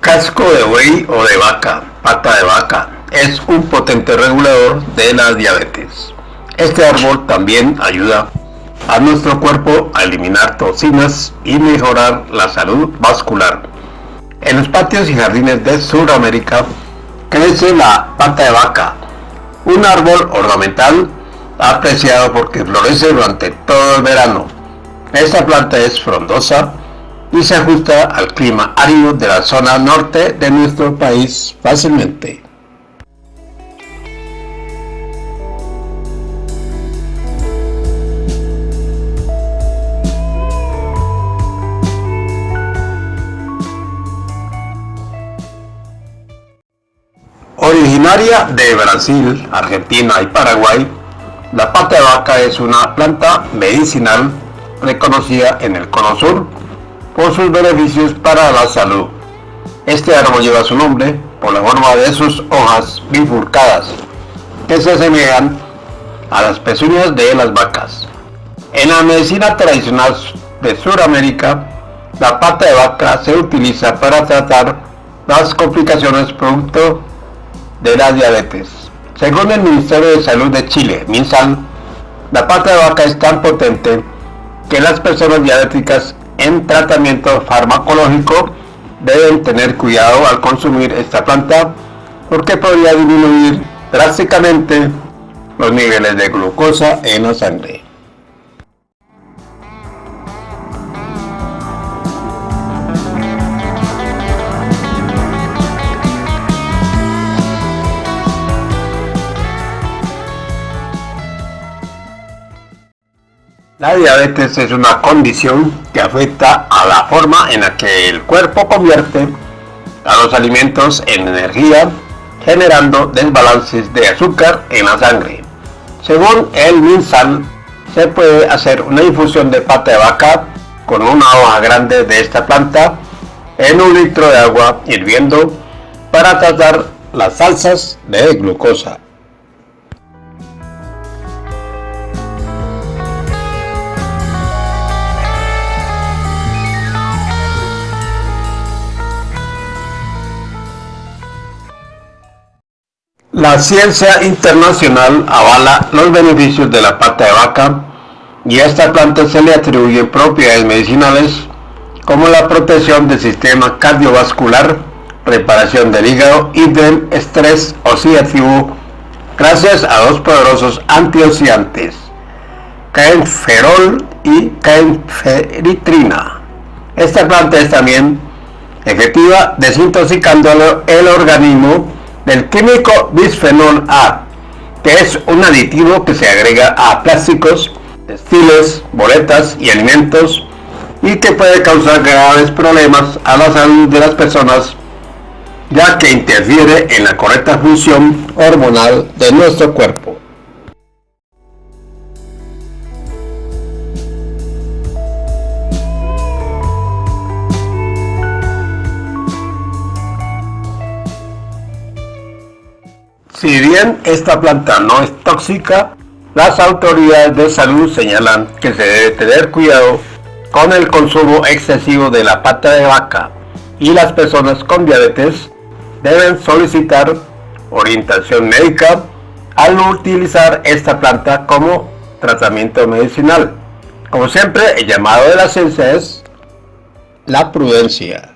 Casco de buey o de vaca, pata de vaca, es un potente regulador de la diabetes. Este árbol también ayuda a nuestro cuerpo a eliminar toxinas y mejorar la salud vascular. En los patios y jardines de Sudamérica crece la pata de vaca, un árbol ornamental apreciado porque florece durante todo el verano. Esta planta es frondosa, y se ajusta al clima árido de la zona norte de nuestro país fácilmente. Originaria de Brasil, Argentina y Paraguay, la pata de vaca es una planta medicinal reconocida en el cono sur por sus beneficios para la salud. Este árbol lleva su nombre por la forma de sus hojas bifurcadas, que se asemejan a las pezuñas de las vacas. En la medicina tradicional de Sudamérica, la pata de vaca se utiliza para tratar las complicaciones producto de la diabetes. Según el Ministerio de Salud de Chile, MinSal, la pata de vaca es tan potente que las personas diabéticas en tratamiento farmacológico deben tener cuidado al consumir esta planta porque podría disminuir drásticamente los niveles de glucosa en la sangre. La diabetes es una condición que afecta a la forma en la que el cuerpo convierte a los alimentos en energía, generando desbalances de azúcar en la sangre. Según el MinSal, se puede hacer una infusión de pata de vaca con una hoja grande de esta planta en un litro de agua hirviendo para tratar las salsas de glucosa. La ciencia internacional avala los beneficios de la pata de vaca y a esta planta se le atribuyen propiedades medicinales como la protección del sistema cardiovascular, reparación del hígado y del estrés oxidativo gracias a dos poderosos antioxidantes, caenferol y caenferitrina. Esta planta es también efectiva desintoxicando el organismo del químico bisfenol A, que es un aditivo que se agrega a plásticos, textiles, boletas y alimentos y que puede causar graves problemas a la salud de las personas ya que interfiere en la correcta función hormonal de nuestro cuerpo. Si bien esta planta no es tóxica, las autoridades de salud señalan que se debe tener cuidado con el consumo excesivo de la pata de vaca y las personas con diabetes deben solicitar orientación médica al utilizar esta planta como tratamiento medicinal. Como siempre, el llamado de la ciencia es la prudencia.